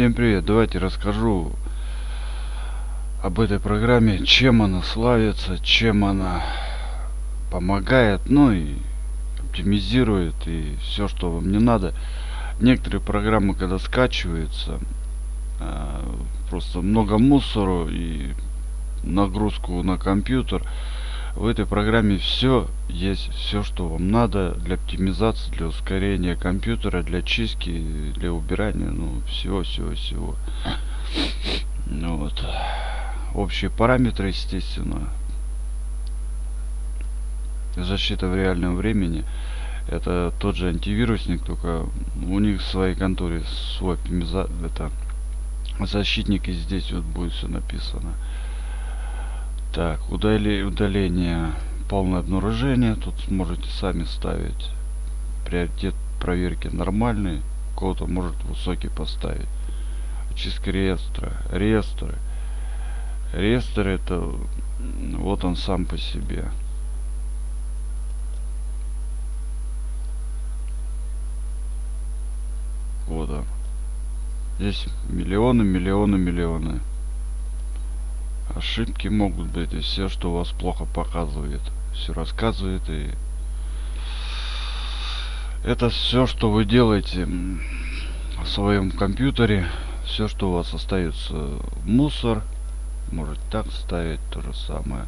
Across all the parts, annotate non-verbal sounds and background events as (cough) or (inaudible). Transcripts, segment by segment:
Всем привет! Давайте расскажу об этой программе, чем она славится, чем она помогает, ну и оптимизирует и все, что вам не надо. Некоторые программы, когда скачиваются, а, просто много мусору и нагрузку на компьютер. В этой программе все есть, все, что вам надо для оптимизации, для ускорения компьютера, для чистки, для убирания, ну, всего, всего, всего. Ну вот. Общие параметры, естественно. Защита в реальном времени. Это тот же антивирусник, только у них в своей конторе свой оптимиза... это защитник и здесь вот будет все написано. Так, удали... удаление, полное обнаружение. Тут сможете сами ставить. Приоритет проверки нормальный. Кого-то может высокий поставить. Очистка реестра. Реестры. Реестр это вот он сам по себе. Вот он. Здесь миллионы, миллионы, миллионы ошибки могут быть и все что у вас плохо показывает все рассказывает и это все что вы делаете в своем компьютере все что у вас остается мусор можете так ставить то же самое.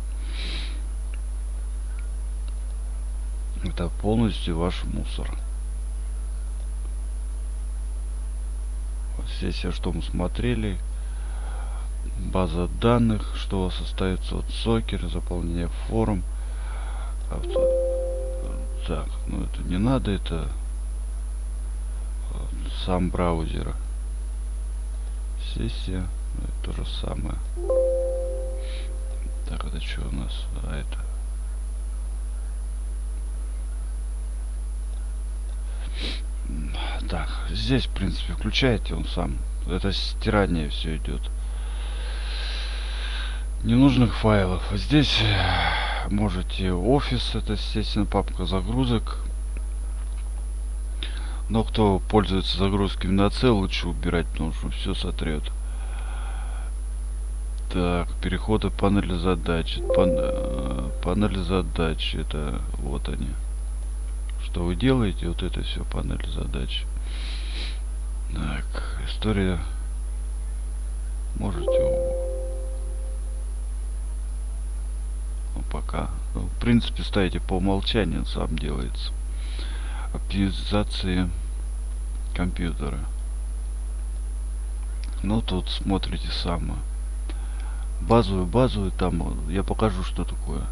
Это полностью ваш мусор. Здесь все что мы смотрели база данных, что у вас остается от сокер, заполнение форм. Авто... Так, ну это не надо, это сам браузер. Сессия, ну, это то же самое. Так, это что у нас? А это так здесь в принципе включаете он сам это стирание все идет ненужных файлов. Здесь э, можете офис, это естественно папка загрузок. Но кто пользуется загрузками на C, лучше убирать, потому что все сотрет. Так, переходы панели задач. Пан, э, панель задач, это вот они. Что вы делаете? Вот это все панель задач. Так, история. Можете пока. Ну, в принципе, ставите по умолчанию, сам делается. Оптимизации компьютера. Ну, тут смотрите сами. Базовую, базовую, там я покажу, что такое.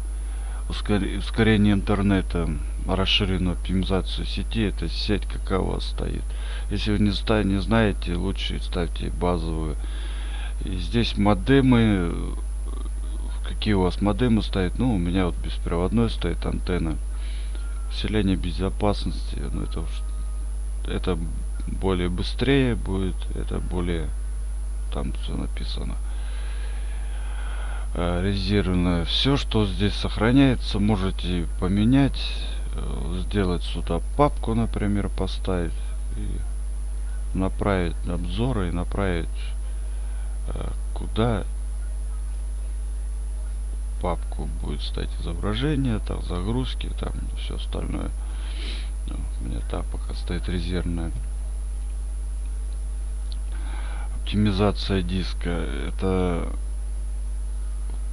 Ускорение интернета, расширенную оптимизацию сети, это сеть какая у вас стоит. Если вы не, не знаете, лучше ставьте базовую. И здесь модемы какие у вас модемы стоят? Ну у меня вот беспроводной стоит антенна. Усиление безопасности ну это это более быстрее будет это более там все написано. Э, резервное. Все что здесь сохраняется можете поменять э, сделать сюда папку например поставить и направить обзоры и направить э, куда папку будет стать изображение, там загрузки, там все остальное. Ну, у меня так пока стоит резервная. Оптимизация диска. Это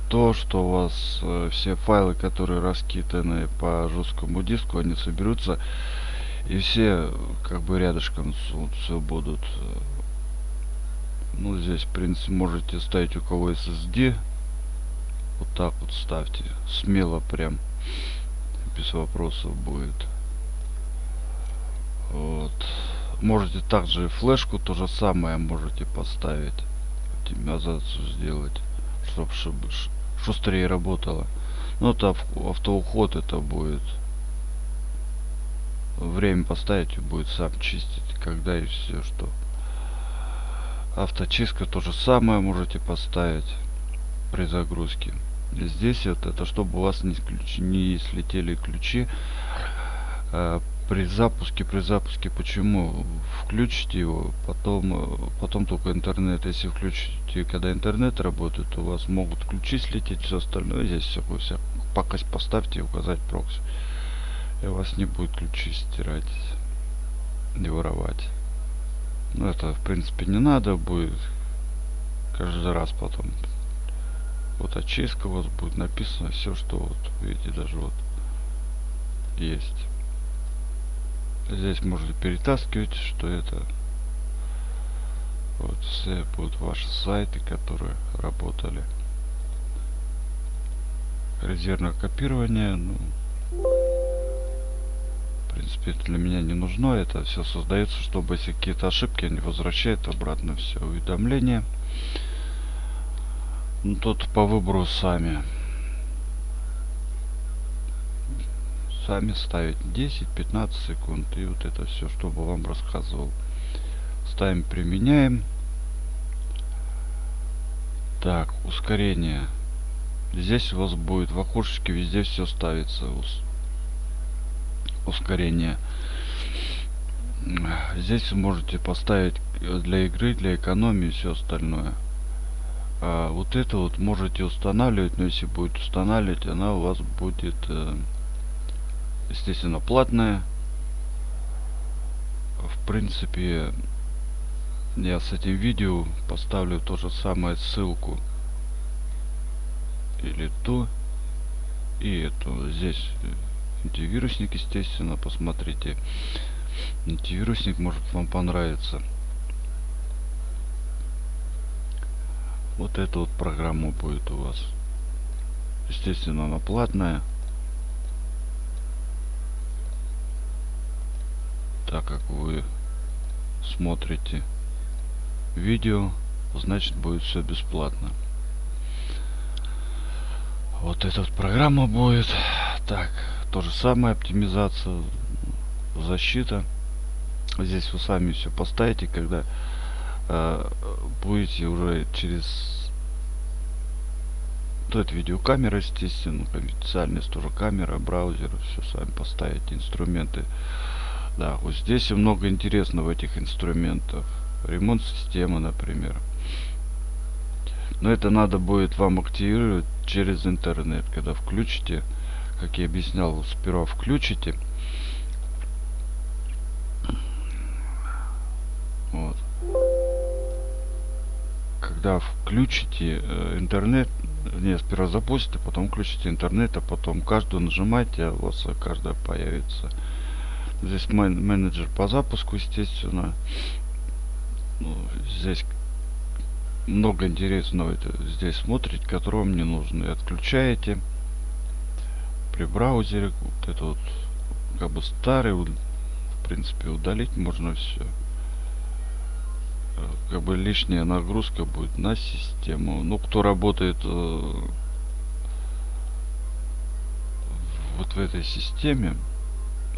то, что у вас э, все файлы, которые раскиданы по жесткому диску, они соберутся и все как бы рядышком все будут. Ну здесь в принципе можете ставить у кого SSD вот так вот ставьте. Смело прям. Без вопросов будет. Вот. Можете также флешку то же самое можете поставить. Оптимизацию сделать. Чтобы шустрее работало. Ну это автоуход это будет. Время поставить и будет сам чистить. Когда и все что. Авточистка то же самое можете поставить при загрузке здесь вот это чтобы у вас не, ключи, не слетели ключи э, при запуске, при запуске, почему? Включите его, потом, э, потом только интернет. Если включите, когда интернет работает, у вас могут ключи слететь, все остальное. Здесь все, все пока поставьте указать прокси. И у вас не будет ключи стирать, не воровать. Ну, это, в принципе, не надо будет каждый раз потом. Вот очистка у вас будет написано все, что вот, видите, даже вот есть. Здесь можете перетаскивать, что это вот все будут ваши сайты, которые работали. Резервное копирование, ну, в принципе, это для меня не нужно. Это все создается, чтобы если какие-то ошибки, они возвращают обратно все уведомления. Ну, тут по выбору сами. сами ставить 10-15 секунд и вот это все чтобы вам рассказывал. Ставим применяем. Так ускорение. Здесь у вас будет в окошечке везде все ставится ус ускорение. Здесь вы можете поставить для игры для экономии все остальное а вот это вот можете устанавливать но если будет устанавливать она у вас будет э, естественно платная. В принципе я с этим видео поставлю то же самое ссылку. Или ту и эту. Здесь антивирусник естественно посмотрите. Антивирусник может вам понравится вот эта вот программа будет у вас. Естественно она платная. Так как вы смотрите видео значит будет все бесплатно. Вот эта вот программа будет. Так то же самое оптимизация защита. Здесь вы сами все поставите когда э, будете уже через вот видеокамера естественно специальность тоже камера браузер все сами поставите инструменты да, вот здесь много интересного этих инструментах. Ремонт системы, например. Но это надо будет вам активировать через интернет. Когда включите, как я объяснял, сперва включите. Когда включите э, интернет, не, сперва запустите, потом включите интернет, а потом каждую нажимайте, а у вас каждая появится. Здесь менеджер по запуску, естественно. Ну, здесь много интересного это здесь смотреть, которого мне нужно. И отключаете при браузере. Вот это вот как бы старый, в принципе, удалить можно все. Как бы лишняя нагрузка будет на систему. Ну, кто работает э, вот в этой системе,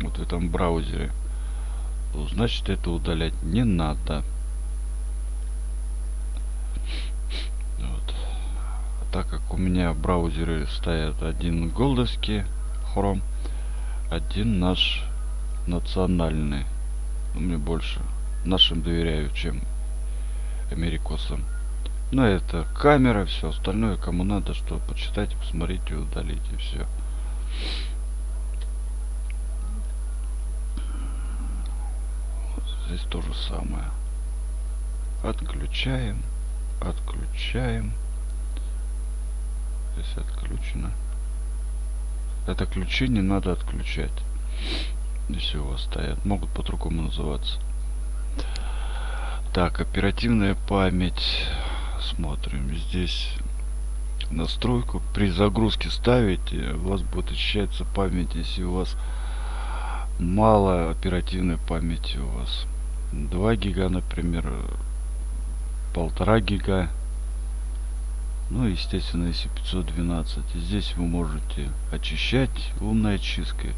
вот в этом браузере значит это удалять не надо вот. так как у меня браузеры стоят один голдовский хром один наш национальный мне больше нашим доверяю чем америкосам но это камера все остальное кому надо что почитать посмотрите удалить и все здесь то же самое. Отключаем отключаем. Здесь отключено. Это ключи не надо отключать. Если у вас стоят могут по-другому называться так оперативная память смотрим здесь настройку при загрузке ставите у вас будет очищаться память если у вас мало оперативной памяти у вас 2 гига, например, полтора гига. Ну, естественно, если 512. Здесь вы можете очищать умной очисткой.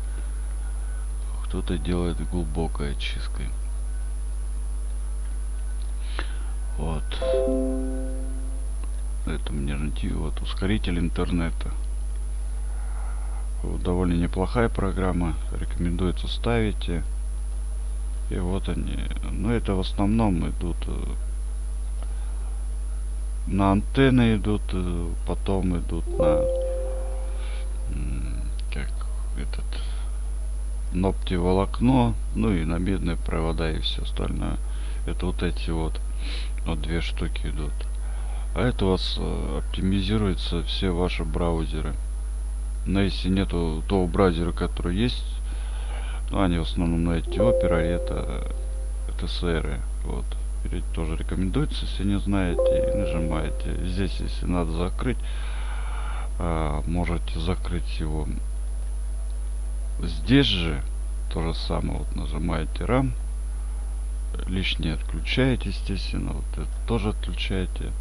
Кто-то делает глубокой очисткой. Вот. Это мне найти. Вот ускоритель интернета. довольно неплохая программа. Рекомендуется ставите и вот они. Но это в основном идут э, на антенны идут э, потом идут на как этот ногти волокно ну и на медные провода и все остальное. Это вот эти вот вот две штуки идут. А это у вас э, оптимизируется все ваши браузеры. Но если нету того браузера который есть ну, они в основном на эти опера это это сэры вот. Тоже рекомендуется если не знаете нажимаете. Здесь если надо закрыть а, можете закрыть его. Здесь же то же самое вот нажимаете RAM лишнее отключаете естественно вот это тоже отключаете.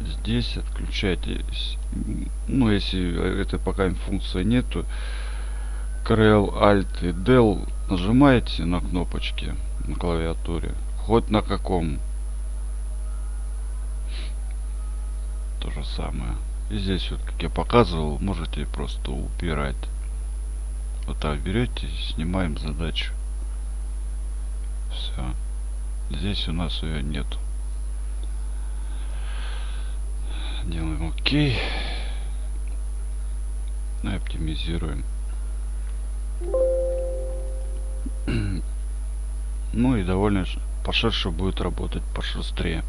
Здесь отключаете ну если это пока функция нету Ctrl Alt и Del нажимаете на кнопочки на клавиатуре. Хоть на каком. То же самое. И здесь вот как я показывал можете просто убирать. Вот так берете снимаем задачу все здесь у нас ее нету делаем окей. Ну и оптимизируем. (clears throat) Ну и довольно поширше будет работать пошустрее.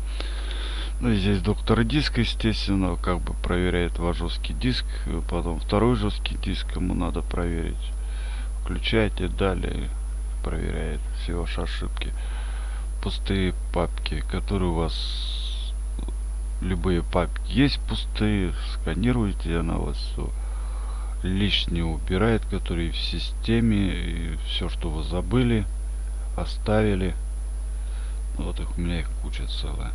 Ну и здесь доктор диск естественно как бы проверяет ваш жесткий диск потом второй жесткий диск ему надо проверить. Включаете далее проверяет все ваши ошибки. Пустые папки которые у вас любые папки есть пустые сканируете она вас все лишнее убирает которые в системе и все что вы забыли оставили. Вот их у меня их куча целая.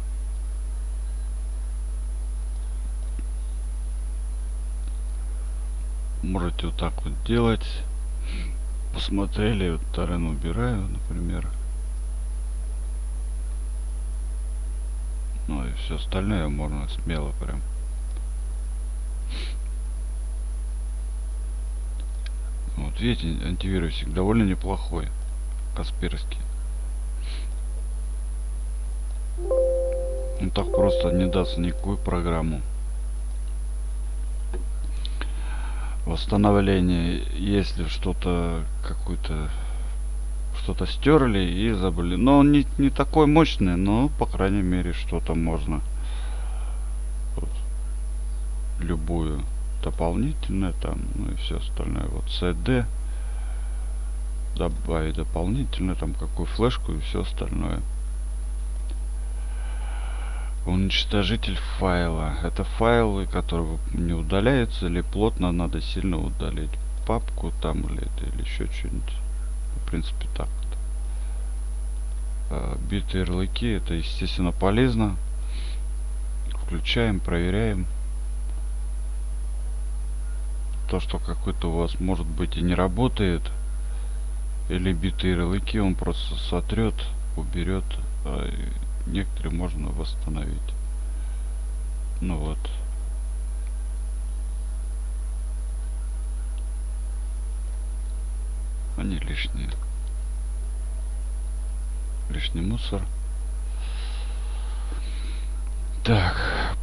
Можете вот так вот делать посмотрели вот тарен убираю например Ну и все остальное можно смело прям. Вот видите, антивирусик довольно неплохой. Касперский. Он так просто не даст никакую программу. Восстановление, если что-то какую-то что-то стерли и забыли. Но он не, не такой мощный, но по крайней мере что-то можно. Вот. Любую дополнительное там, ну и все остальное. Вот CD добавить дополнительно там какую флешку и все остальное. Уничтожитель файла. Это файлы, которые не удаляются или плотно надо сильно удалить папку там или, или еще что-нибудь в принципе так. А, битые ярлыки это естественно полезно включаем проверяем то что какой-то у вас может быть и не работает или битые ярлыки он просто сотрет уберет а некоторые можно восстановить. Ну вот. Они лишние. Лишний мусор. Так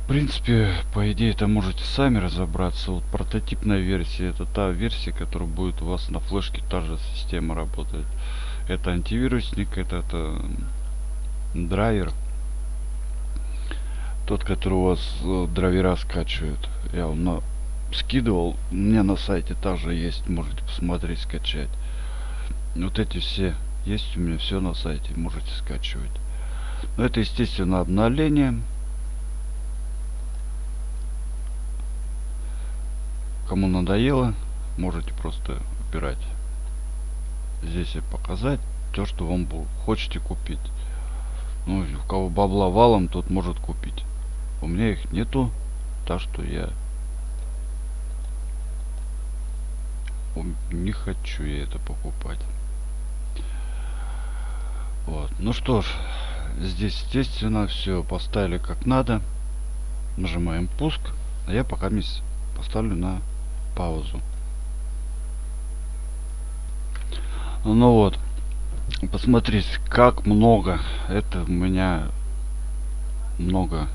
в принципе по идее это можете сами разобраться. Вот прототипная версия это та версия которая будет у вас на флешке та же система работает. Это антивирусник это, это драйвер. Тот который у вас э, драйвера скачивает. Я вам на скидывал. У меня на сайте также есть. Можете посмотреть скачать. Вот эти все есть у меня все на сайте. Можете скачивать. Но это естественно обновление кому надоело можете просто убирать здесь и показать то что вам хочете купить ну у кого бабла валом тот может купить у меня их нету так что я не хочу я это покупать вот. Ну что ж, здесь естественно все поставили как надо. Нажимаем пуск. А я пока поставлю на паузу. Ну вот, посмотрите, как много. Это у меня много.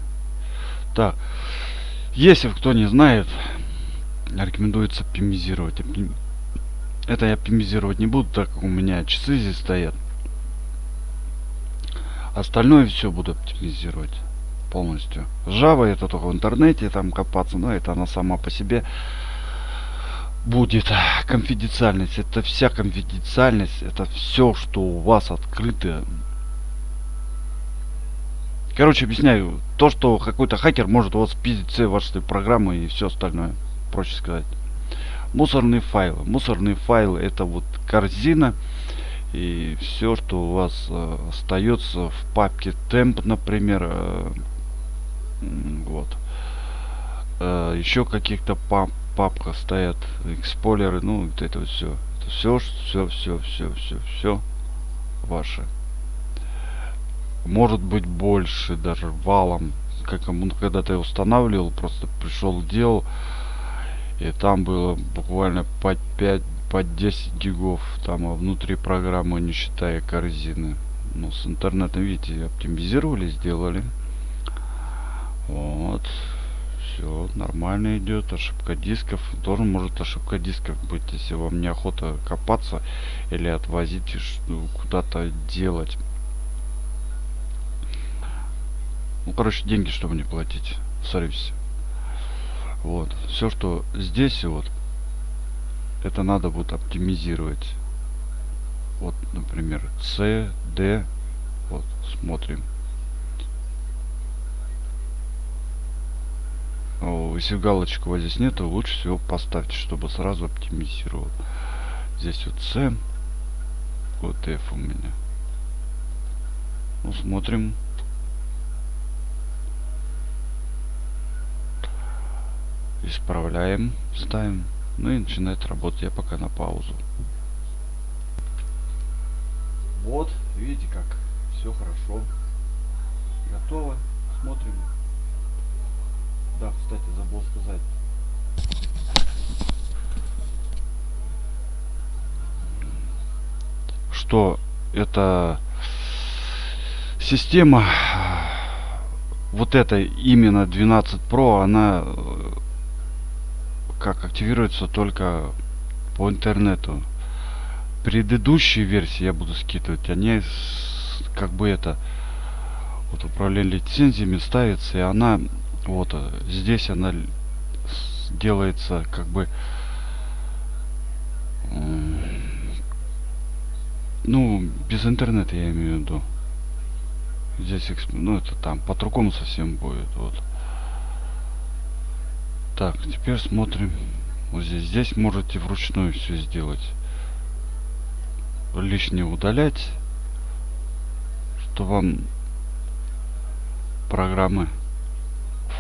Так, если кто не знает, рекомендуется оптимизировать. Это я оптимизировать не буду, так как у меня часы здесь стоят. Остальное все буду оптимизировать полностью. Java это только в интернете там копаться, но это она сама по себе будет конфиденциальность. Это вся конфиденциальность, это все, что у вас открыто. Короче, объясняю. То, что какой-то хакер может у вас спиздить все ваши программы и все остальное. Проще сказать. Мусорные файлы. Мусорные файлы это вот корзина и все, что у вас э, остается в папке temp, например, э, вот. Э, еще каких-то пап папка стоят эксполеры, ну вот это вот все. Это все, все, все, все, все, все ваше. Может быть больше даже валом. Как он когда-то устанавливал, просто пришел, делал. И там было буквально по 5 по 10 гигов там а внутри программы не считая корзины ну с интернетом видите оптимизировали сделали вот все нормально идет ошибка дисков тоже может ошибка дисков быть если вам неохота копаться или отвозить ну, куда-то делать. Ну короче деньги чтобы не платить. В сервисе вот. Все что здесь вот это надо будет оптимизировать. Вот например c d вот смотрим если галочку вот здесь нету лучше всего поставьте чтобы сразу оптимизировал здесь вот c вот f у меня ну смотрим исправляем ставим ну и начинает работать. Я пока на паузу. Вот, видите как все хорошо. Готово. Смотрим. Да, кстати, забыл сказать. Что это система вот эта именно 12 Pro, она как активируется только по интернету. Предыдущие версии я буду скидывать, они как бы это вот управление лицензиями ставится, и она вот здесь она делается как бы ну без интернета я имею в виду здесь ну это там по-другому совсем будет вот так, теперь смотрим. Вот здесь. Здесь можете вручную все сделать. Лишнее удалять. Что вам программы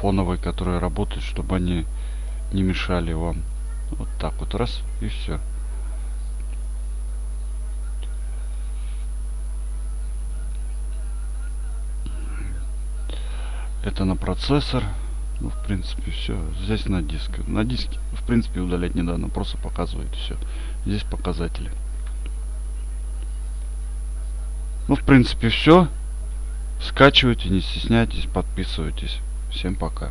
фоновые, которые работают, чтобы они не мешали вам. Вот так вот раз и все. Это на процессор. Ну, в принципе, все. Здесь на диск. На диске, в принципе, удалять не надо. Просто показывает все. Здесь показатели. Ну, в принципе, все. Скачивайте, не стесняйтесь, подписывайтесь. Всем пока.